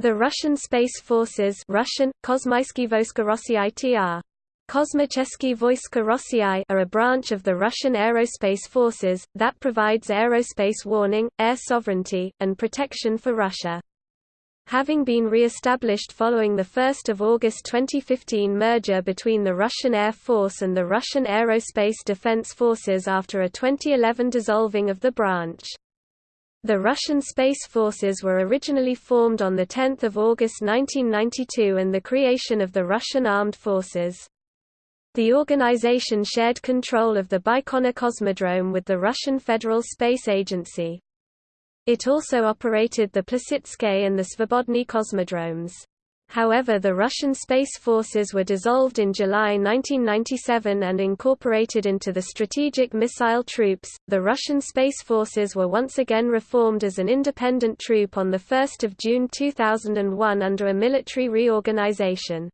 The Russian Space Forces Russian, are a branch of the Russian Aerospace Forces, that provides aerospace warning, air sovereignty, and protection for Russia. Having been re-established following the 1 August 2015 merger between the Russian Air Force and the Russian Aerospace Defense Forces after a 2011 dissolving of the branch. The Russian Space Forces were originally formed on 10 August 1992 and the creation of the Russian Armed Forces. The organization shared control of the Baikonur Cosmodrome with the Russian Federal Space Agency. It also operated the Plesetsk and the Svobodny cosmodromes. However the Russian Space Forces were dissolved in July 1997 and incorporated into the Strategic Missile Troops. The Russian Space Forces were once again reformed as an independent troop on 1 June 2001 under a military reorganization.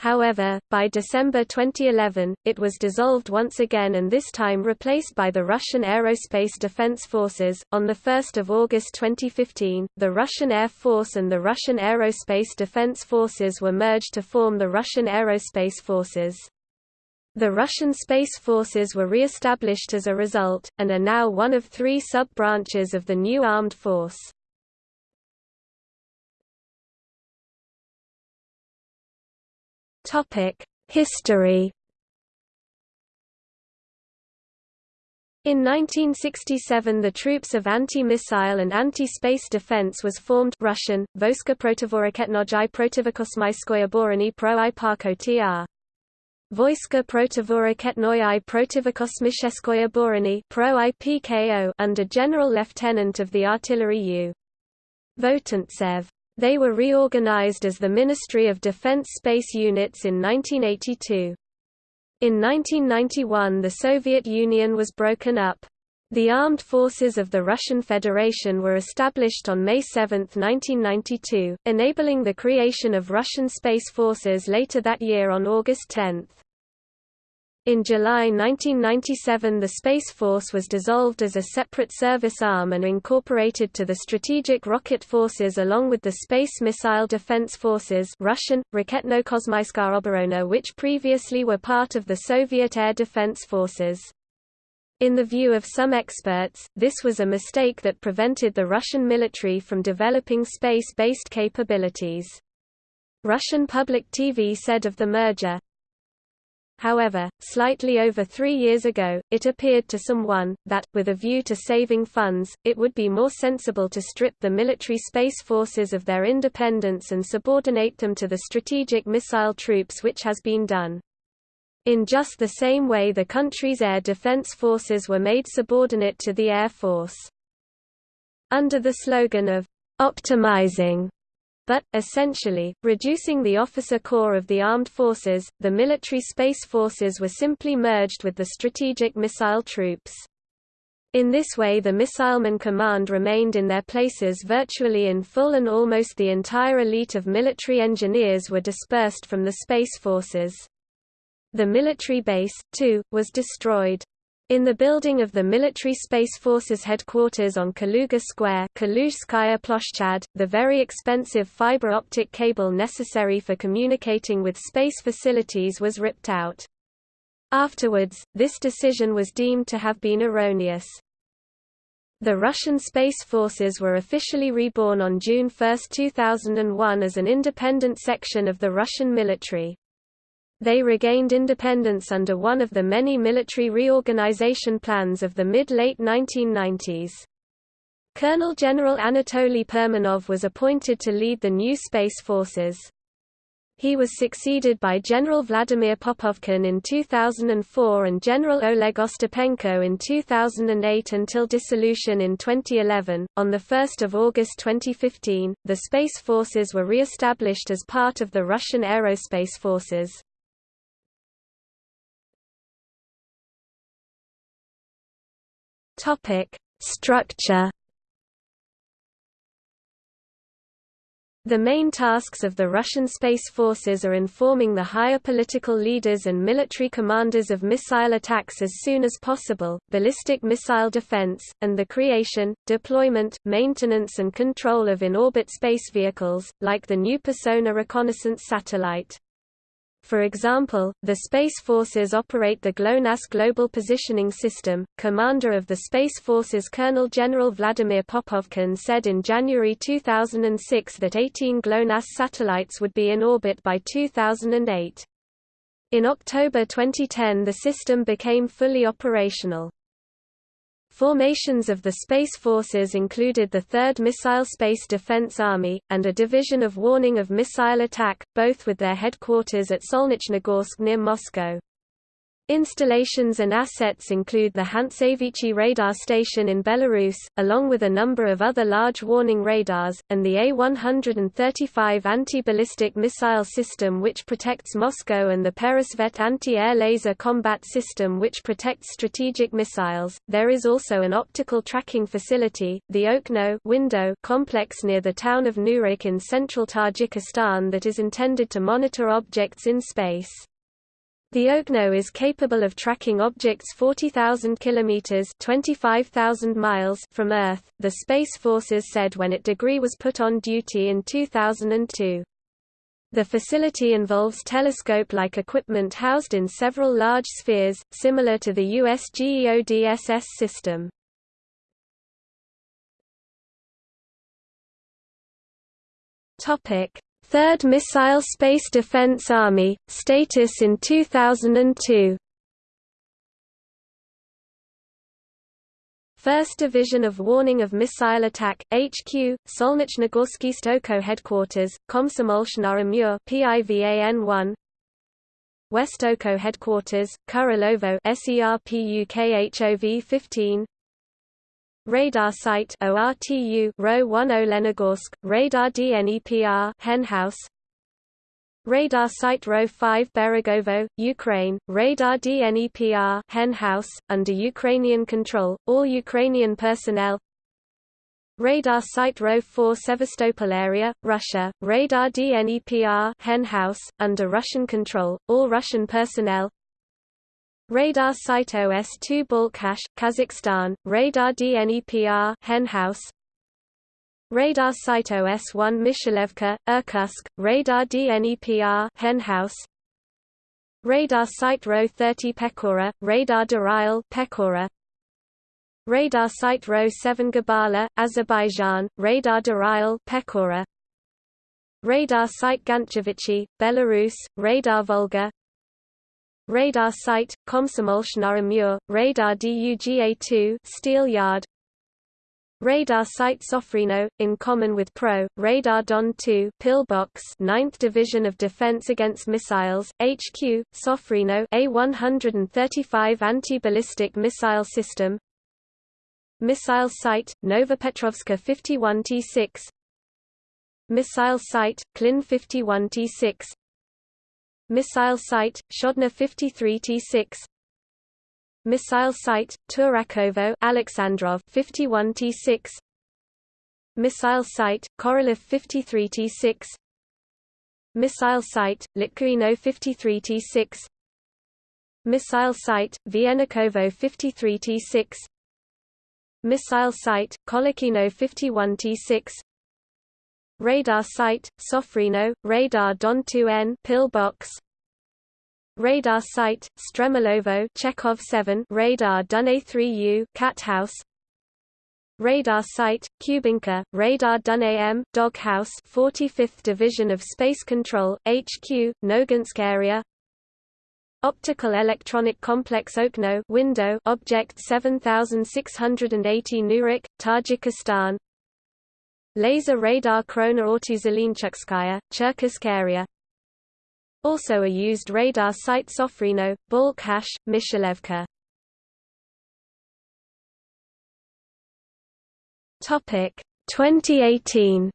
However, by December 2011, it was dissolved once again and this time replaced by the Russian Aerospace Defense Forces. On 1 August 2015, the Russian Air Force and the Russian Aerospace Defense Forces were merged to form the Russian Aerospace Forces. The Russian Space Forces were re-established as a result, and are now one of three sub-branches of the new armed force. History In 1967 the Troops of Anti-Missile and Anti-Space Defense was formed Russian, Voska protivoraketnojai protivokosmyskoye borony pro i tr. Voiska protivoraketnoye protivokosmysheskoye borony pro i under General Lieutenant of the Artillery U. Votantsev. They were reorganized as the Ministry of Defense Space Units in 1982. In 1991 the Soviet Union was broken up. The armed forces of the Russian Federation were established on May 7, 1992, enabling the creation of Russian Space Forces later that year on August 10. In July 1997 the Space Force was dissolved as a separate service arm and incorporated to the Strategic Rocket Forces along with the Space Missile Defense Forces Russian, Raketno-Kosmyska Oborona which previously were part of the Soviet Air Defense Forces. In the view of some experts, this was a mistake that prevented the Russian military from developing space-based capabilities. Russian public TV said of the merger, However, slightly over three years ago, it appeared to someone, that, with a view to saving funds, it would be more sensible to strip the military space forces of their independence and subordinate them to the strategic missile troops which has been done. In just the same way the country's air defense forces were made subordinate to the Air Force. Under the slogan of optimizing but, essentially, reducing the officer corps of the armed forces, the military space forces were simply merged with the strategic missile troops. In this way the missileman command remained in their places virtually in full and almost the entire elite of military engineers were dispersed from the space forces. The military base, too, was destroyed. In the building of the Military Space Forces headquarters on Kaluga Square Ploshchad, the very expensive fiber optic cable necessary for communicating with space facilities was ripped out. Afterwards, this decision was deemed to have been erroneous. The Russian Space Forces were officially reborn on June 1, 2001 as an independent section of the Russian military. They regained independence under one of the many military reorganization plans of the mid-late 1990s. Colonel General Anatoly Permanov was appointed to lead the new space forces. He was succeeded by General Vladimir Popovkin in 2004 and General Oleg Ostapenko in 2008 until dissolution in 2011. On 1 August 2015, the Space Forces were re-established as part of the Russian Aerospace Forces. Topic: Structure The main tasks of the Russian Space Forces are informing the higher political leaders and military commanders of missile attacks as soon as possible, ballistic missile defense, and the creation, deployment, maintenance and control of in-orbit space vehicles, like the new Persona reconnaissance satellite. For example, the Space Forces operate the GLONASS Global Positioning System. Commander of the Space Forces Colonel General Vladimir Popovkin said in January 2006 that 18 GLONASS satellites would be in orbit by 2008. In October 2010 the system became fully operational. Formations of the Space Forces included the 3rd Missile Space Defense Army, and a division of warning of missile attack, both with their headquarters at Solnechnogorsk near Moscow. Installations and assets include the Hantsevichi radar station in Belarus, along with a number of other large warning radars, and the A-135 anti-ballistic missile system which protects Moscow and the Peresvet anti-air laser combat system which protects strategic missiles. There is also an optical tracking facility, the Okno window complex near the town of Nurek in central Tajikistan that is intended to monitor objects in space. The Okno is capable of tracking objects 40,000 kilometers (25,000 miles) from Earth. The Space Forces said when it degree was put on duty in 2002. The facility involves telescope-like equipment housed in several large spheres, similar to the US GEODSS system. Topic: Third Missile Space Defense Army, status in 2002 First Division of Warning of Missile Attack, HQ, Solnechnogorsky Stoko Headquarters, Komsomolshna Amur PIVAN 1 West Oko Headquarters, Kurilovo SERPUKHOV 15 Radar Site ORTU Row 10 Lenogorsk, Radar DNEPR Henhouse. Radar Site Row 5 Beregovo, Ukraine, Radar DNEPR Henhouse, under Ukrainian control, all Ukrainian personnel. Radar Site Row 4 Sevastopol area, Russia, Radar DNEPR Henhouse, under Russian control, all Russian personnel Radar Site OS-2 Balkhash, Kazakhstan, Radar DNEPR Henhouse, Radar Site OS-1 Mishelevka, Irkutsk, Radar DNEPR Henhouse, Radar Site Row 30 Pechora, Radar Daryal Pechora, Radar Site Row 7 Gabala, Azerbaijan, Radar Daryal Pechora, Radar Site Ganchevichy, Belarus, Radar Volga, Radar Site, Komsomolshna Amur, Radar DUGA-2 Steel Yard. Radar Site Sofrino, in common with Pro, Radar Don 2 Pillbox 9th Division of Defense Against Missiles, HQ, Sofrino A-135 Anti-Ballistic Missile System. Missile Site, Novopetrovska 51T6 Missile Site, Klin 51T6 Missile Site, Shodna 53T6 Missile Site, Turakovo Alexandrov 51T6 Missile Site, Korolev 53T6 Missile Site, Litkuino 53T6 Missile Site, Vienakovo 53T6 Missile Site, Kolokino 51T6 Radar Site, Sofrino, Radar Don 2N Pillbox. Radar Site, Stremolovo Chekhov 7 Radar Dun 3 u Cat House Radar Site, Kubinka, Radar Dun AM, Doghouse 45th Division of Space Control, HQ, Noginsk area. Optical Electronic Complex Okno window Object 7680 Nurek, Tajikistan Laser radar Krona Ortuzelinchukskaya, Cherkassk area Also a used radar site Sofrino, Balkhash, Mishelevka Topic 2018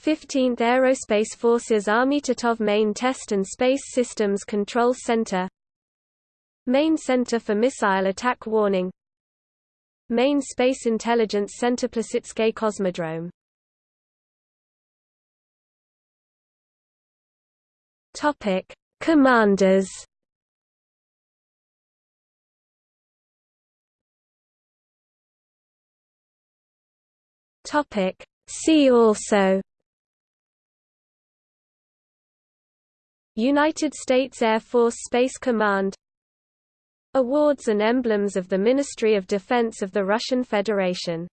15th Aerospace Forces Army Titov Main Test and Space Systems Control Center. Main Center for Missile Attack Warning Main Space Intelligence Center Plesetsk Cosmodrome Topic: Commanders. Topic: See also. United States Air Force Space Command Awards and emblems of the Ministry of Defense of the Russian Federation